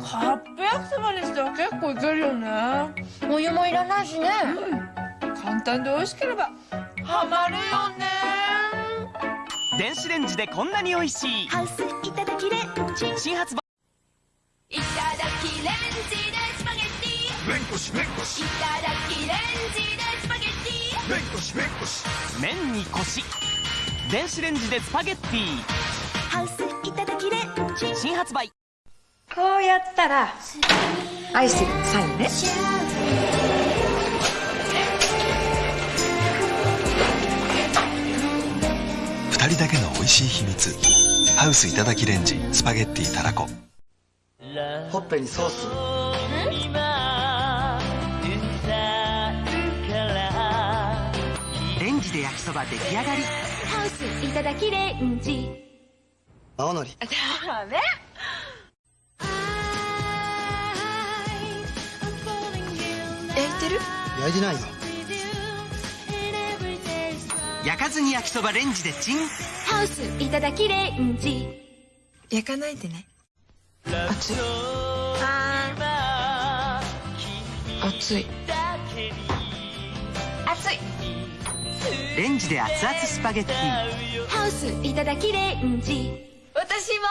カップ焼きそばにしては結構いけるよね。お湯もいらないしね。簡単で美味しければハマるよね。電子レンジでこんなに美味しい。ハウスいただきレン。ジ新発売。いただきレンジでスパゲッティ。めんこしめんこし。いただきレンジでスパゲッティ。めんこしめんこし。麺にコシ電子レンジでスパゲッティ。ハウスいただきレン。ジ新発売こうやったら愛してるのサインね。二人だけの美味しい秘密。ハウスいただきレンジスパゲッティたらこ。ほっぺにソース。レンジで焼きそば出来上がり。ハウスいただきレンジ。青のり。焼いてる？焼いてないよ。焼かずに焼きそばレンジでチン。ハウスいただきレンジ。焼かないでね。熱い。あー熱い。熱い。レンジで熱々スパゲッティ。ハウスいただきレンジ。私も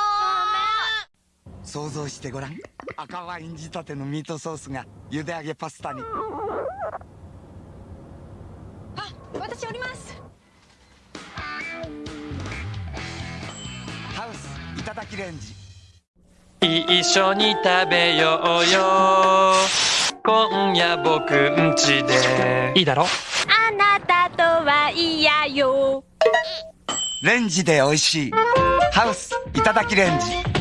想像してごらん。赤ワイン仕立てのミートソースが茹で揚げパスタに。私おります。ハウスいただきレンジ。一緒に食べようよ。今夜僕んちで。いいだろ？あなたとは嫌よ。レンジで美味しい。ハウスいただきレンジ